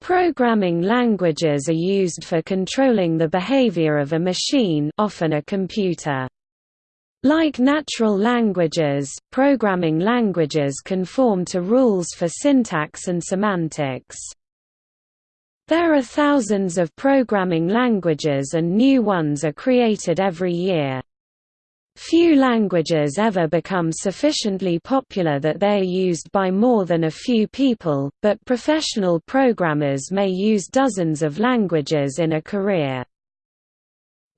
Programming languages are used for controlling the behavior of a machine often a computer. Like natural languages, programming languages conform to rules for syntax and semantics. There are thousands of programming languages and new ones are created every year. Few languages ever become sufficiently popular that they are used by more than a few people, but professional programmers may use dozens of languages in a career.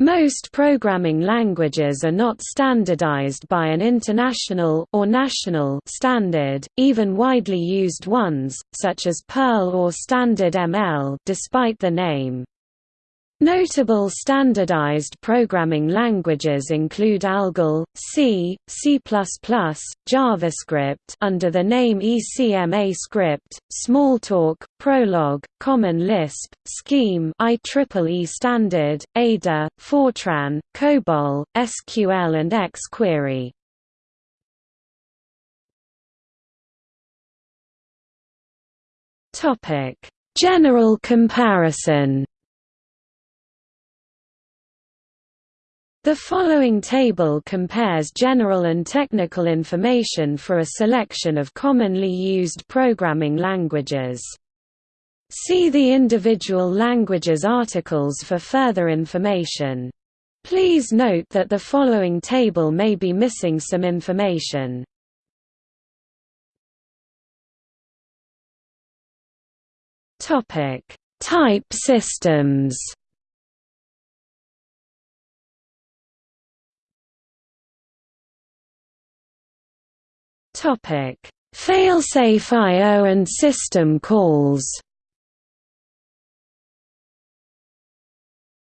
Most programming languages are not standardized by an international or national standard, even widely used ones, such as Perl or Standard ML despite the name. Notable standardized programming languages include ALGOL, C, C++, JavaScript under the name ECMAScript, Smalltalk, Prolog, Common Lisp, Scheme IEEE standard, Ada, Fortran, COBOL, SQL and XQuery. General comparison The following table compares general and technical information for a selection of commonly used programming languages. See the individual languages articles for further information. Please note that the following table may be missing some information. Type systems Topic: Failsafe I/O and system calls.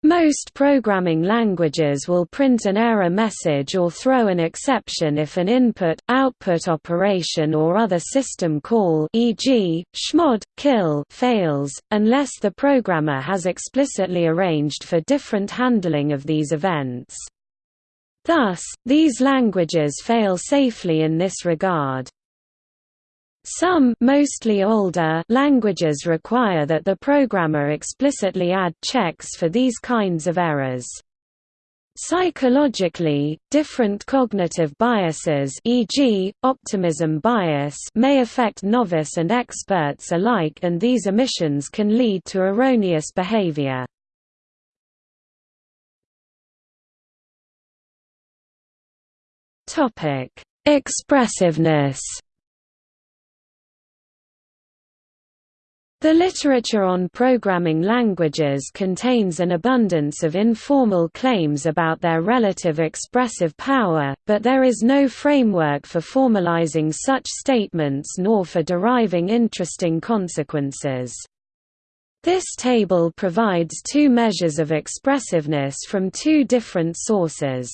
Most programming languages will print an error message or throw an exception if an input-output operation or other system call e.g., chmod, kill fails, unless the programmer has explicitly arranged for different handling of these events. Thus, these languages fail safely in this regard. Some mostly older languages require that the programmer explicitly add checks for these kinds of errors. Psychologically, different cognitive biases e.g., optimism bias may affect novice and experts alike and these omissions can lead to erroneous behavior. Topic: Expressiveness. The literature on programming languages contains an abundance of informal claims about their relative expressive power, but there is no framework for formalizing such statements nor for deriving interesting consequences. This table provides two measures of expressiveness from two different sources.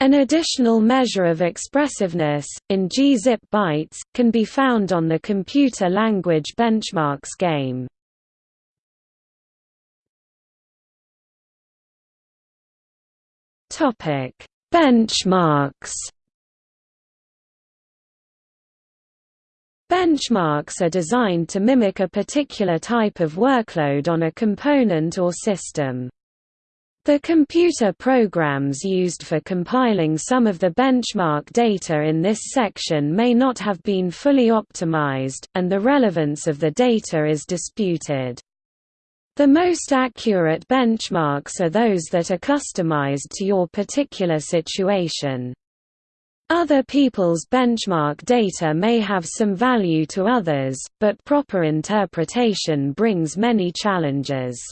An additional measure of expressiveness, in gzip bytes, can be found on the Computer Language Benchmarks game. Benchmarks Benchmarks are designed to mimic a particular type of workload on a component or system. The computer programs used for compiling some of the benchmark data in this section may not have been fully optimized, and the relevance of the data is disputed. The most accurate benchmarks are those that are customized to your particular situation. Other people's benchmark data may have some value to others, but proper interpretation brings many challenges.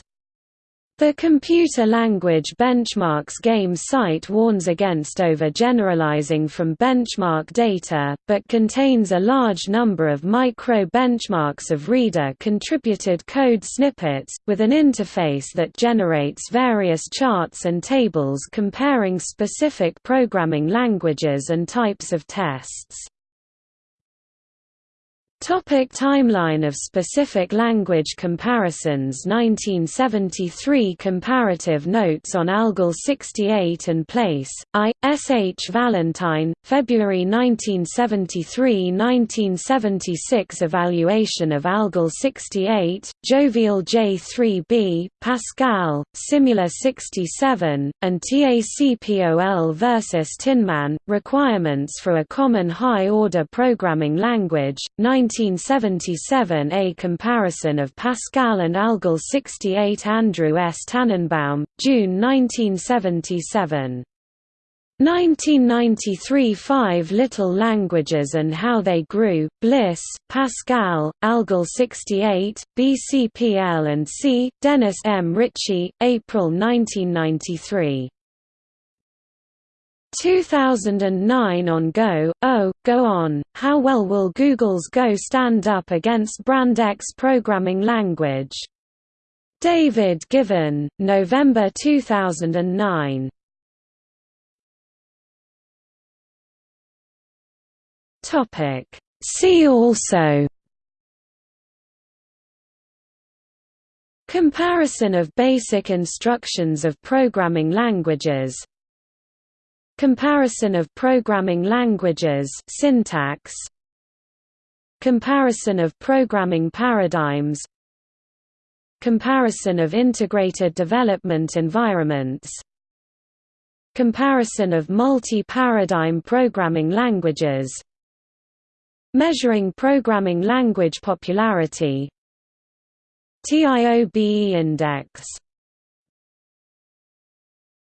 The Computer Language Benchmarks Game site warns against overgeneralizing from benchmark data, but contains a large number of micro-benchmarks of reader-contributed code snippets, with an interface that generates various charts and tables comparing specific programming languages and types of tests. Topic timeline of specific language comparisons 1973 Comparative notes on ALGOL 68 and Place, I. S. H. Valentine, February 1973–1976 Evaluation of ALGOL 68, Jovial J3b, Pascal, Simula 67, and TACPOL versus Tinman, Requirements for a Common High-Order Programming Language, 1977 A comparison of Pascal and ALGOL 68 Andrew S. Tanenbaum, June 1977 1993 Five Little Languages and How They Grew, Bliss, Pascal, ALGOL 68, BCPL and C. Dennis M. Ritchie, April 1993. 2009 on Go, Oh, Go On, How Well Will Google's Go Stand Up Against Brand X Programming Language? David Given, November 2009 Topic. See also Comparison of basic instructions of programming languages Comparison of programming languages syntax. Comparison of programming paradigms. Comparison of integrated development environments. Comparison of multi-paradigm programming languages. Measuring programming language popularity. TIOBE index